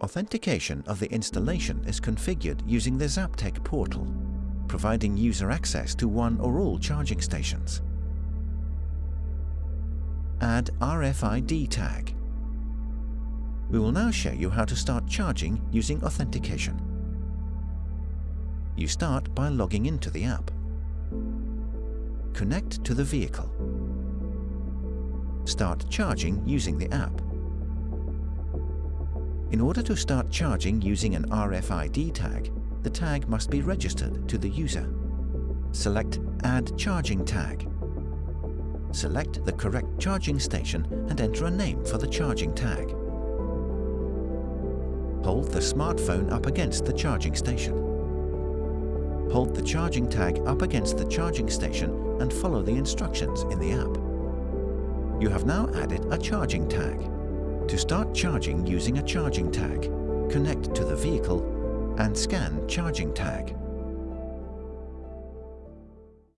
Authentication of the installation is configured using the Zaptec portal, providing user access to one or all charging stations. Add RFID tag. We will now show you how to start charging using authentication. You start by logging into the app. Connect to the vehicle. Start charging using the app. In order to start charging using an RFID tag, the tag must be registered to the user. Select Add Charging Tag. Select the correct charging station and enter a name for the charging tag. Hold the smartphone up against the charging station. Hold the charging tag up against the charging station and follow the instructions in the app. You have now added a charging tag. To start charging using a charging tag, connect to the vehicle and scan charging tag.